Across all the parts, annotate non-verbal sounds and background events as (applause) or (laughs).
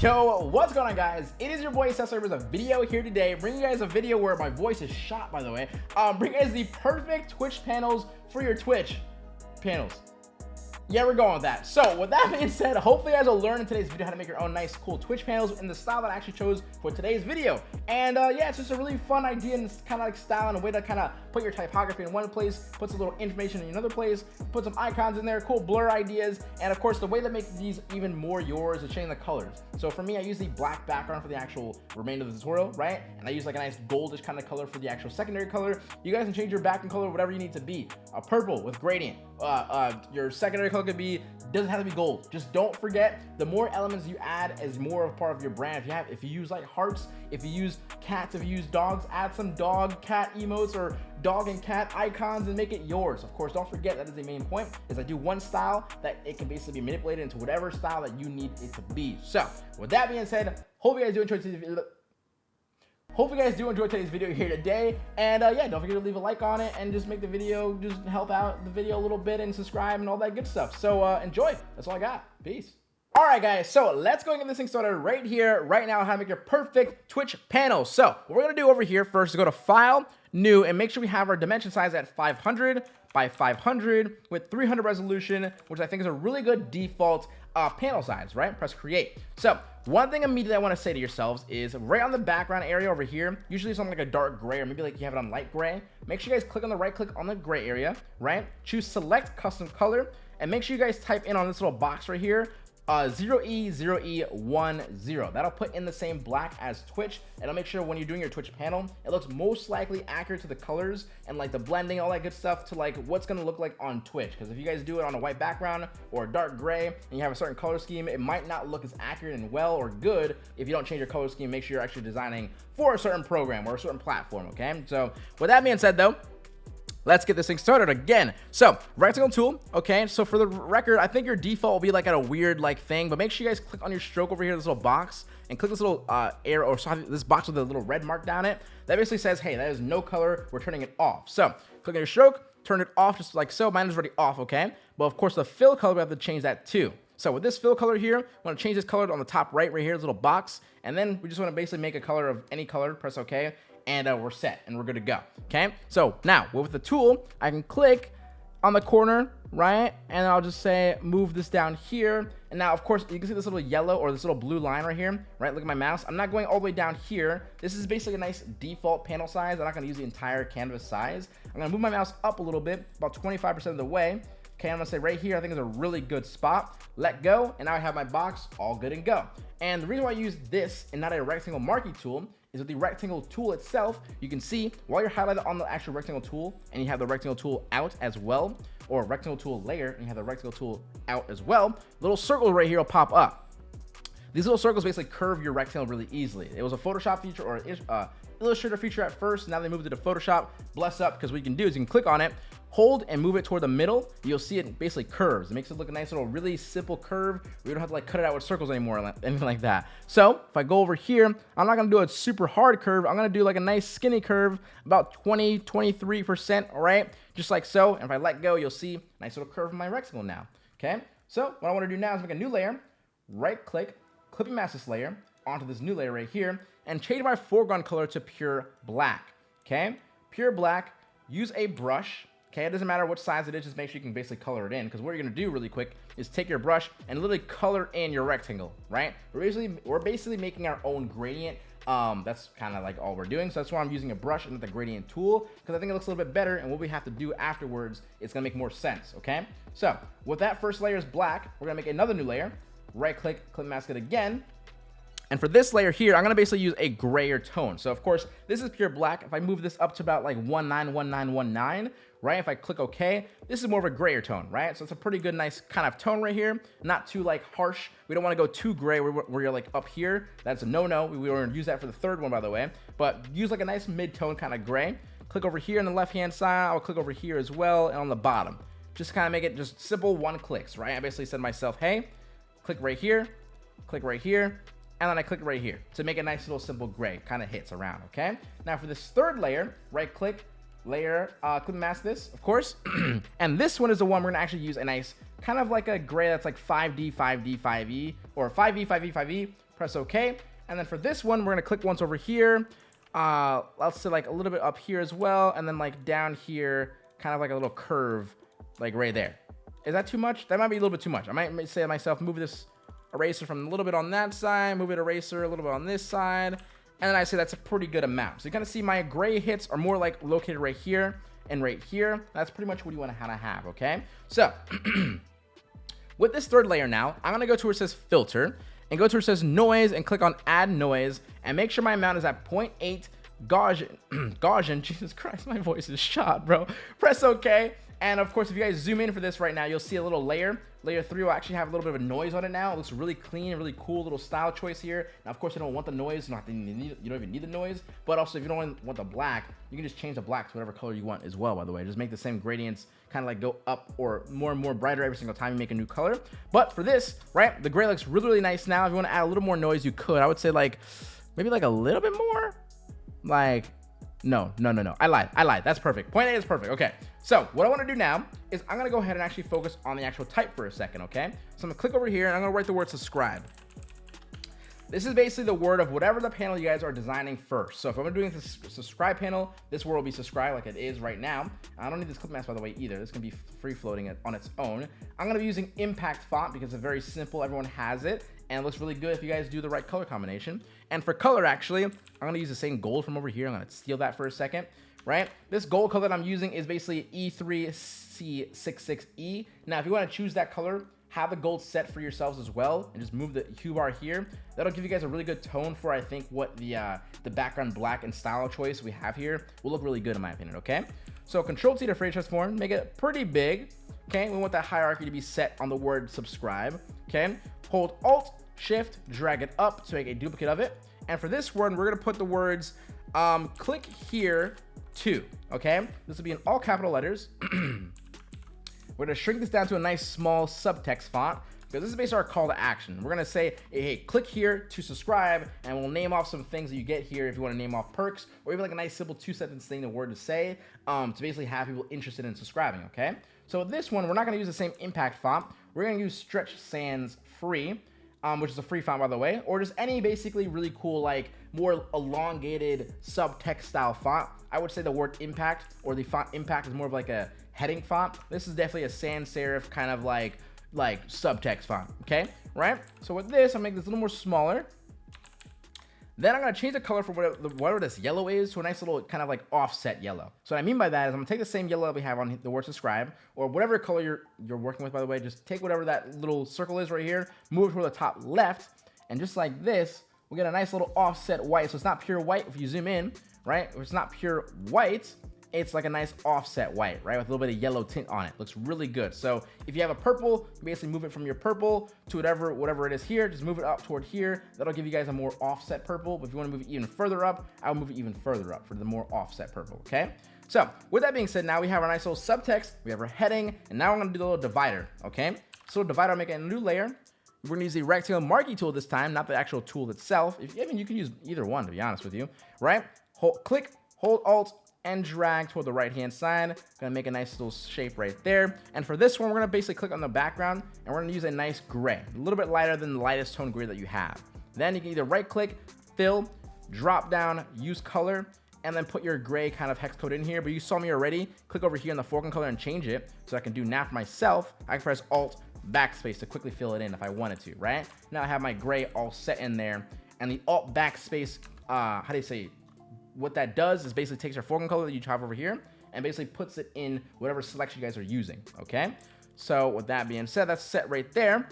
Yo, what's going on guys? It is your boy Cesar with a video here today, bringing you guys a video where my voice is shot by the way. Um, bring you guys the perfect Twitch panels for your Twitch panels yeah, we're going with that. So with that being said, hopefully you guys will learn in today's video how to make your own nice, cool Twitch panels in the style that I actually chose for today's video. And uh, yeah, it's just a really fun idea and it's kind of like style and a way to kind of put your typography in one place, put some little information in another place, put some icons in there, cool blur ideas, and of course the way to make these even more yours is changing the colors. So for me, I use the black background for the actual remainder of the tutorial, right? And I use like a nice goldish kind of color for the actual secondary color. You guys can change your background color whatever you need to be. A purple with gradient. Uh, uh, your secondary color could be doesn't have to be gold. Just don't forget the more elements you add is more of part of your brand. If you have, if you use like hearts, if you use cats, if you use dogs, add some dog cat emotes or dog and cat icons and make it yours. Of course, don't forget that is the main point is I do one style that it can basically be manipulated into whatever style that you need it to be. So with that being said, hope you guys do enjoy today's video. Hope you guys do enjoy today's video here today. And uh, yeah, don't forget to leave a like on it and just make the video, just help out the video a little bit and subscribe and all that good stuff. So uh, enjoy. That's all I got. Peace. All right, guys, so let's go and get this thing started right here, right now, how to make your perfect Twitch panel. So what we're going to do over here first is go to File, New, and make sure we have our dimension size at 500 by 500 with 300 resolution, which I think is a really good default uh, panel size, right? Press Create. So one thing immediately I want to say to yourselves is right on the background area over here, usually something like a dark gray or maybe like you have it on light gray. Make sure you guys click on the right click on the gray area, right? Choose select custom color and make sure you guys type in on this little box right here uh, 0E0E10. That'll put in the same black as Twitch. It'll make sure when you're doing your Twitch panel, it looks most likely accurate to the colors and like the blending, all that good stuff to like what's gonna look like on Twitch. Because if you guys do it on a white background or a dark gray and you have a certain color scheme, it might not look as accurate and well or good if you don't change your color scheme. Make sure you're actually designing for a certain program or a certain platform, okay? So with that being said though, let's get this thing started again. So rectangle tool, okay. So for the record, I think your default will be like at a weird like thing, but make sure you guys click on your stroke over here, this little box, and click this little uh, arrow or this box with a little red mark down it. That basically says, hey, that is no color. We're turning it off. So click on your stroke, turn it off just like so. Mine is already off, okay. But of course, the fill color we have to change that too. So with this fill color here, I want to change this color on the top right, right here, this little box. And then we just want to basically make a color of any color, press OK and uh, we're set and we're good to go. Okay. So now with the tool, I can click on the corner, right? And I'll just say, move this down here. And now, of course, you can see this little yellow or this little blue line right here, right? Look at my mouse. I'm not going all the way down here. This is basically a nice default panel size. I'm not going to use the entire canvas size. I'm to move my mouse up a little bit, about 25% of the way. Okay, I'm gonna say right here, I think is a really good spot. Let go, and now I have my box all good and go. And the reason why I use this and not a rectangle marquee tool is with the rectangle tool itself, you can see while you're highlighted on the actual rectangle tool and you have the rectangle tool out as well, or rectangle tool layer and you have the rectangle tool out as well, little circle right here will pop up. These little circles basically curve your rectangle really easily. It was a Photoshop feature or uh, Illustrator feature at first. Now they moved it to Photoshop. Bless up because what you can do is you can click on it hold and move it toward the middle, you'll see it basically curves. It makes it look a nice little really simple curve. We don't have to like cut it out with circles anymore or anything like that. So if I go over here, I'm not gonna do a super hard curve. I'm gonna do like a nice skinny curve, about 20, 23%, all right? Just like so. And if I let go, you'll see a nice little curve in my rectangle now, okay? So what I wanna do now is make a new layer, right click, clipping mask this layer onto this new layer right here, and change my foreground color to pure black, okay? Pure black, use a brush, Okay, it doesn't matter what size it is, just make sure you can basically color it in. Because what you're gonna do really quick is take your brush and literally color in your rectangle, right? We're basically we're basically making our own gradient. Um, that's kind of like all we're doing. So that's why I'm using a brush and not the gradient tool because I think it looks a little bit better. And what we have to do afterwards, it's gonna make more sense. Okay. So with that first layer is black, we're gonna make another new layer. Right click, clip mask it again. And for this layer here, I'm gonna basically use a grayer tone. So of course, this is pure black. If I move this up to about like 191919, right? If I click OK, this is more of a grayer tone, right? So it's a pretty good, nice kind of tone right here. Not too like harsh. We don't want to go too gray where, where you're like up here. That's a no-no. We, we gonna use that for the third one, by the way. But use like a nice mid-tone kind of gray. Click over here on the left-hand side. I'll click over here as well and on the bottom. Just kind of make it just simple one clicks, right? I basically said myself, hey, click right here, click right here, and then I click right here to make a nice little simple gray kind of hits around okay now for this third layer right click layer uh clip mask this of course (clears throat) and this one is the one we're gonna actually use a nice kind of like a gray that's like 5d 5d 5e or 5e 5e 5e press OK. And then for this one, we're gonna click once over here. Uh, let's say like a little bit up here as well. And then like down here, kind of like a little curve, like right there. Is that too much? That might be a little bit too much. I might say to myself, move this eraser from a little bit on that side, move it eraser a little bit on this side. And then I say that's a pretty good amount. So you kind of see my gray hits are more like located right here and right here. That's pretty much what you want to have, okay? So, (clears throat) with this third layer now, I'm going to go to where it says filter and go to where it says noise and click on add noise and make sure my amount is at 0.8 Gaussian. (clears throat) Gaussian, (laughs) Jesus Christ, my voice is shot, bro. Press OK. And of course, if you guys zoom in for this right now, you'll see a little layer. Layer 3 will actually have a little bit of a noise on it now. It looks really clean, really cool little style choice here. Now, of course, you don't want the noise. You don't, you don't even need the noise. But also, if you don't want the black, you can just change the black to whatever color you want as well, by the way. Just make the same gradients kind of like go up or more and more brighter every single time you make a new color. But for this, right, the gray looks really, really nice now. If you want to add a little more noise, you could. I would say like maybe like a little bit more. Like no, no, no, no. I lied. I lied. That's perfect. Point A is perfect. Okay. So what I want to do now is I'm going to go ahead and actually focus on the actual type for a second. Okay. So I'm to click over here and I'm going to write the word subscribe. This is basically the word of whatever the panel you guys are designing first. So if I'm doing this subscribe panel, this word will be subscribe like it is right now. I don't need this clip mask by the way either. This can be free floating it on its own. I'm to be using impact font because it's very simple. Everyone has it and it looks really good if you guys do the right color combination. And for color, actually, I'm to use the same gold from over here. I'm to steal that for a second, right? This gold color that I'm using is basically E3C66E. Now, if you want to choose that color, have the gold set for yourselves as well and just move the hue bar here that'll give you guys a really good tone for i think what the uh the background black and style choice we have here will look really good in my opinion okay so control t to free transform make it pretty big okay we want that hierarchy to be set on the word subscribe okay hold alt shift, drag it up to make a duplicate of it. And for this one, we're gonna put the words, um, click here to, okay? This will be in all capital letters. (clears throat) we're gonna shrink this down to a nice small subtext font because this is basically our call to action. We're gonna say, hey, click here to subscribe, and we'll name off some things that you get here if you wanna name off perks, or even like a nice simple two sentence thing, the word to say, um, to basically have people interested in subscribing, okay? So this one, we're not gonna use the same impact font. We're gonna use Stretch Sans Free um, which is a free font by the way, or just any basically really cool, like more elongated subtext style font. I would say the word impact or the font impact is more of like a heading font. This is definitely a sans serif kind of like like subtext font, okay? Right? So with this, I'll make this a little more smaller. Then I'm to change the color for whatever, this yellow is to a nice little kind of like offset yellow. So what I mean by that is I'm to take the same yellow that we have on the word subscribe or whatever color you're, you're working with, by the way, just take whatever that little circle is right here, move it to the top left, and just like this, we get a nice little offset white. So it's not pure white if you zoom in, right? If it's not pure white, it's like a nice offset white, right? With a little bit of yellow tint on it. Looks really good. So if you have a purple, basically move it from your purple to whatever whatever it is here. Just move it up toward here. That'll give you guys a more offset purple. But if you want to move it even further up, I'll move it even further up for the more offset purple, okay? So with that being said, now we have our nice little subtext, we have our heading, and now we're gonna do the little divider, okay? So divider, I'll make a new layer. We're gonna use the rectangle marquee tool this time, not the actual tool itself. If, I mean, you can use either one, to be honest with you, right? Hold, click, hold Alt, and drag toward the right hand side. Gonna make a nice little shape right there. And for this one, we're gonna basically click on the background and we're gonna use a nice gray, a little bit lighter than the lightest tone gray that you have. Then you can either right click, fill, drop down, use color, and then put your gray kind of hex code in here. But you saw me already. Click over here in the foreground color and change it. So I can do now for myself. I can press Alt backspace to quickly fill it in if I wanted to, right? Now I have my gray all set in there. And the Alt backspace, uh, how do you say, what that does is basically takes your foreground color that you have over here and basically puts it in whatever selection you guys are using, okay? So with that being said, that's set right there.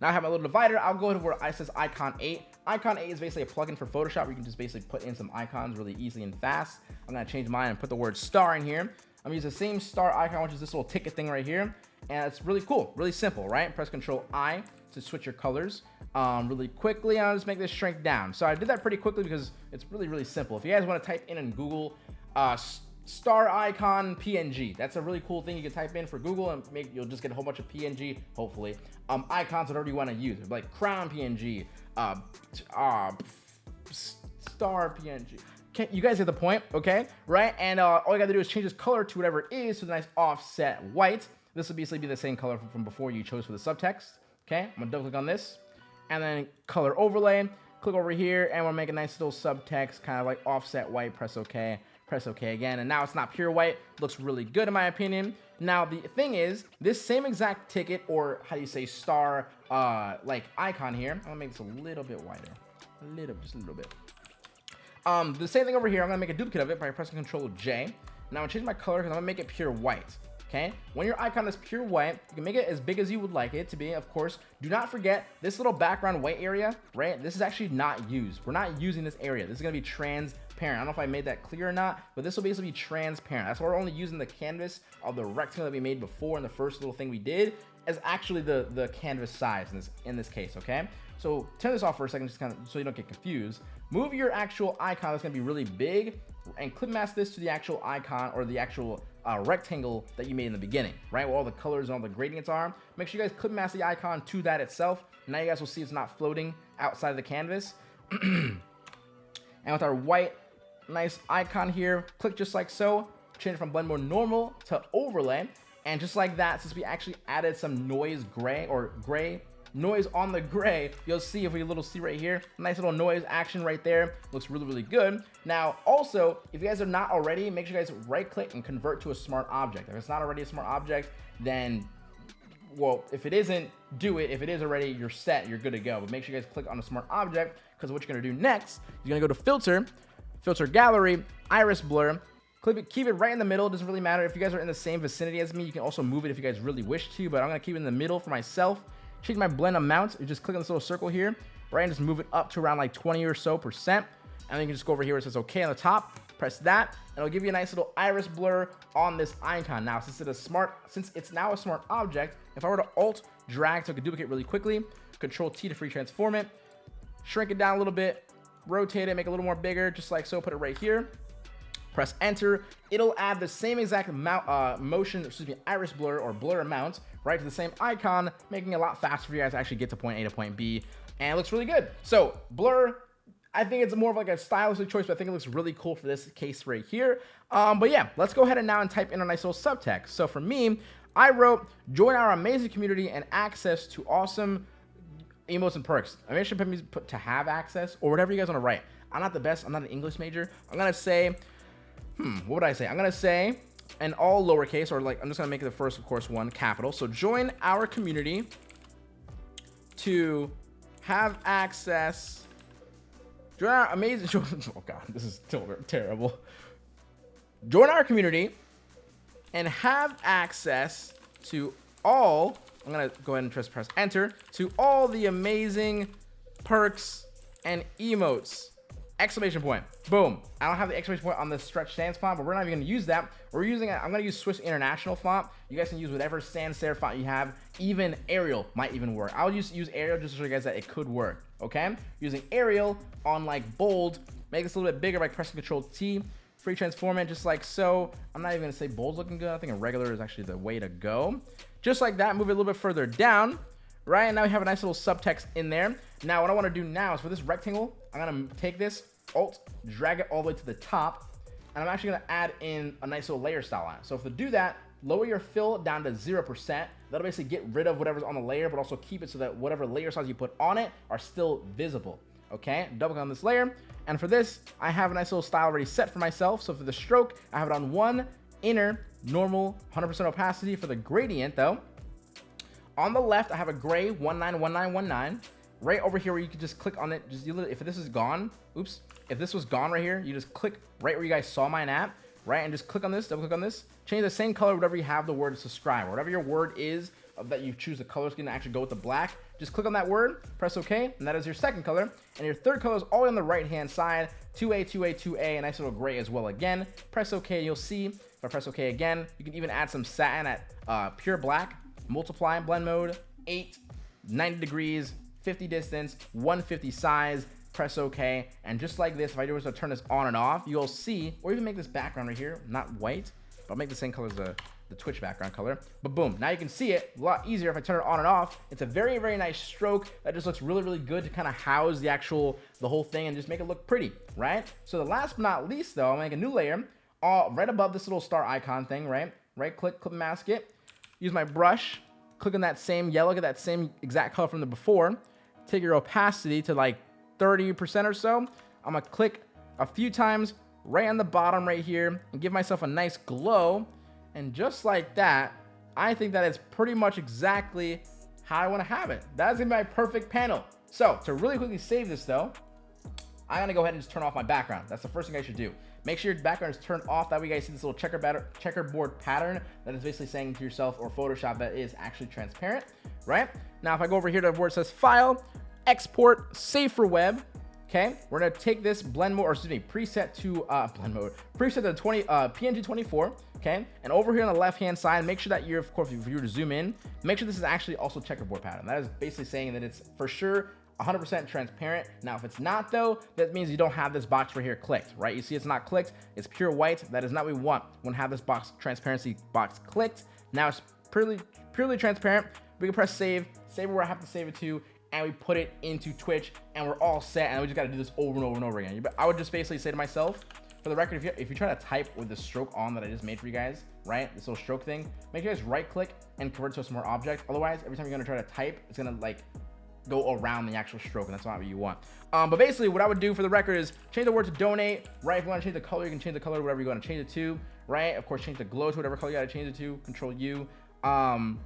Now I have my little divider. I'll go to where I says icon 8. Icon 8 is basically a plugin for Photoshop where you can just basically put in some icons really easily and fast. I'm gonna change mine and put the word star in here. I'm gonna use the same star icon, which is this little ticket thing right here. And it's really cool, really simple, right? Press Control I to switch your colors um, really quickly. I'll just make this shrink down. So I did that pretty quickly because it's really, really simple. If you guys want to type in in Google uh, star icon PNG, that's a really cool thing you can type in for Google and make you'll just get a whole bunch of PNG, hopefully, um, icons whatever you want to use, like crown PNG, uh, uh, star PNG. Okay, you guys get the point, okay? Right? And uh, all you gotta do is change this color to whatever it is to the nice offset white. This will basically be the same color from before you chose for the subtext. Okay, I'm gonna double click on this and then color overlay. Click over here, and we'll make a nice little subtext, kind of like offset white. Press OK. Press OK again, and now it's not pure white. Looks really good in my opinion. Now the thing is, this same exact ticket, or how do you say star, uh, like icon here. I'm gonna make this a little bit wider, a little, just a little bit. Um, the same thing over here. I'm gonna make a duplicate of it by pressing Control J. Now I'm gonna change my color because I'm gonna make it pure white okay? When your icon is pure white, you can make it as big as you would like it to be, of course. Do not forget this little background white area, right? This is actually not used. We're not using this area. This is gonna be transparent. I don't know if I made that clear or not, but this will basically be transparent. That's why we're only using the canvas of the rectangle that we made before in the first little thing we did as actually the, the canvas size in this, in this case, okay? So turn this off for a second, just kind of so you don't get confused. Move your actual icon that's gonna be really big and clip mask this to the actual icon or the actual uh, rectangle that you made in the beginning, right? Where all the colors and all the gradients are. Make sure you guys clip mask the icon to that itself. Now you guys will see it's not floating outside of the canvas. (clears throat) and with our white, nice icon here, click just like so. Change from blend mode normal to overlay. And just like that, since we actually added some noise gray or gray noise on the gray you'll see if we little see right here nice little noise action right there. Looks really really good. Now also if you guys are not already make sure you guys right click and convert to a smart object. If it's not already a smart object then well if it isn't do it. If it is already you're set. You're good to go. But make sure you guys click on a smart object because what you're to do next you're to go to filter filter gallery iris blur it, keep it right in the middle. It doesn't really matter if you guys are in the same vicinity as me. You can also move it if you guys really wish to, but I'm gonna keep it in the middle for myself change my blend amount. You just click on this little circle here, right, and just move it up to around like 20 or so percent. And then you can just go over here where it says OK on the top, press that, and it'll give you a nice little iris blur on this icon. Now, since it's a smart, since it's now a smart object, if I were to Alt drag so I could duplicate really quickly, Control T to free transform it, shrink it down a little bit, rotate it, make it a little more bigger, just like so, put it right here. Press enter. It'll add the same exact uh, motion, excuse me, iris blur or blur amount right to the same icon, making it a lot faster for you guys to actually get to point A to point B. And it looks really good. So blur, I think it's more of like a stylistic choice, but I think it looks really cool for this case right here. Um, but yeah, let's go ahead and now and type in a nice little subtext. So for me, I wrote, join our amazing community and access to awesome emotes and perks. I mean, I should put me to have access or whatever you guys want to write. I'm not the best. I'm not an English major. I'm going to say, hmm, what would I say? I'm going to say and all lowercase, or like, I'm just gonna make the first, of course, one capital. So join our community to have access, join our amazing, (laughs) oh God, this is terrible. Join our community and have access to all, I'm gonna go ahead and just press enter, to all the amazing perks and emotes exclamation point. Boom. I don't have the exclamation point on the stretch sans font, but we're not even going to use that. We're using, I'm going to use Swiss International font. You guys can use whatever sans serif font you have. Even Arial might even work. I'll just use Arial just to show you guys that it could work. Okay. Using Arial on like bold, make this a little bit bigger by pressing Control T. Free transform it just like so. I'm not even going to say bold's looking good. I think a regular is actually the way to go. Just like that, move it a little bit further down right? And now we have a nice little subtext in there. Now, what I want to do now is for this rectangle, I'm going to take this, Alt, drag it all the way to the top, and I'm actually going to add in a nice little layer style it. So if to do that, lower your fill down to 0%. That'll basically get rid of whatever's on the layer, but also keep it so that whatever layer styles you put on it are still visible. Okay, double click on this layer. And for this, I have a nice little style already set for myself. So for the stroke, I have it on one inner normal 100% opacity for the gradient though. On the left, I have a gray 191919. Right over here where you can just click on it. Just if this is gone, oops. If this was gone right here, you just click right where you guys saw mine at, right? And just click on this, double click on this. Change the same color, whatever you have the word subscribe. Whatever your word is that you choose the color scheme to actually go with the black. Just click on that word, press OK, and that is your second color. And your third color is all on the right-hand side. 2A, 2A, 2A, a nice little gray as well again. Press OK, you'll see. If I press OK again, you can even add some satin at uh, pure black multiply blend mode, 8, 90 degrees, 50 distance, 150 size, press OK. And just like this, if I do was to turn this on and off, you'll see, or even make this background right here, not white, but I'll make the same color as the, the Twitch background color. But boom, now you can see it a lot easier if I turn it on and off. It's a very, very nice stroke that just looks really, really good to kind of house the actual, the whole thing and just make it look pretty, right? So the last but not least though, I'll make a new layer uh, right above this little star icon thing, right? Right click, clip mask it use my brush, click on that same yellow, get that same exact color from the before, take your opacity to like 30% or so. I'm gonna click a few times right on the bottom right here and give myself a nice glow. And just like that, I think that is pretty much exactly how I want to have it. That's gonna be my perfect panel. So to really quickly save this though, I'm gonna go ahead and just turn off my background. That's the first thing I should do. Make sure your background is turned off. That way you guys see this little checker checkerboard pattern that is basically saying to yourself or Photoshop that is actually transparent, right? Now, if I go over here to where it says File, Export, Save for Web, okay? We're gonna take this blend mode, or excuse me, preset to, uh, blend mode, preset to 20, uh, PNG 24, okay? And over here on the left-hand side, make sure that you're, of course, if you were to zoom in, make sure this is actually also checkerboard pattern. That is basically saying that it's for sure 100% transparent. Now, if it's not though, that means you don't have this box right here clicked, right? You see it's not clicked, it's pure white. That is not what we want. To have this box transparency box clicked. Now it's purely, purely transparent. We can press save, save where I have to save it to, and we put it into Twitch and we're all set and we just got to do this over and over and over again. I would just basically say to myself, for the record, if you, if you try to type with the stroke on that I just made for you guys, right, this little stroke thing, make sure you guys right click and convert to a smart object. Otherwise, every time you're going to try to type, it's going to like go around the actual stroke, and that's not what you want. Um, but basically, what I would do for the record is change the word to donate, right? If you want to change the color, you can change the color whatever you want to change it to, right? Of course, change the glow to whatever color you got to change it to, control U. Um,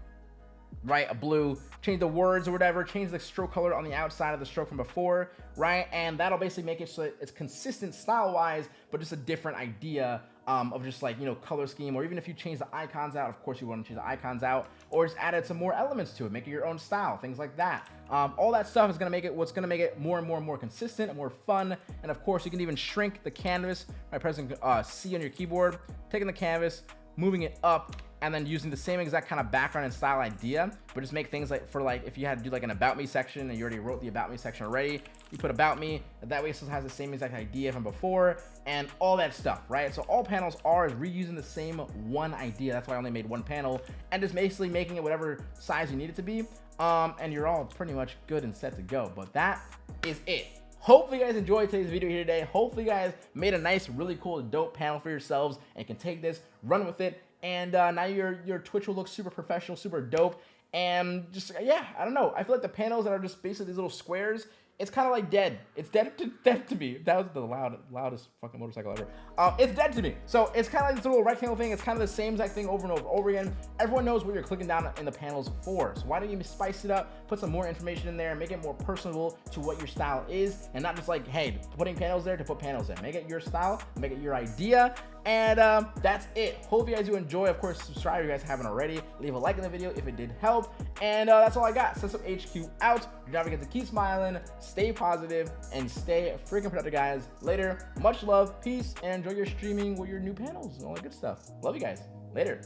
right? A blue, change the words or whatever, change the stroke color on the outside of the stroke from before, right? And that'll basically make it so it's consistent style-wise, but just a different idea um, of just like, you know, color scheme, or even if you change the icons out, of course you want to change the icons out, or just added some more elements to it, make it your own style, things like that. Um, all that stuff is going to make it what's going to make it more and more and more consistent and more fun. And of course, you can even shrink the canvas by pressing uh, C on your keyboard, taking the canvas, moving it up and then using the same exact kind of background and style idea, but just make things like for like if you had to do like an about me section and you already wrote the about me section already, you put about me, that way it still has the same exact idea from before and all that stuff, right? So all panels are is reusing the same one idea. That's why I only made one panel and just basically making it whatever size you need it to be. Um, and you're all pretty much good and set to go. But that is it. Hopefully you guys enjoyed today's video here today. Hopefully you guys made a nice, really cool, dope panel for yourselves and can take this, run with it, and uh, now your your Twitch will look super professional, super dope, and just yeah, I don't know. I feel like the panels that are just basically these little squares it's kind of like dead. It's dead to (laughs) dead to me. That was the loud, loudest fucking motorcycle ever. Um, it's dead to me. So it's kind of like this little rectangle thing. It's kind of the same exact thing over and over over again. Everyone knows what you're clicking down in the panels for. So why don't you spice it up, put some more information in there, make it more personable to what your style is, and not just like, hey, putting panels there to put panels in. Make it your style, make it your idea, and um, that's it. Hope you guys do enjoy. Of course, subscribe if you guys haven't already. Leave a like in the video if it did help. And uh, that's all I got. System HQ out. You're not forget to keep smiling, stay positive, and stay freaking productive, guys. Later. Much love, peace, and enjoy your streaming with your new panels and all that good stuff. Love you guys. Later.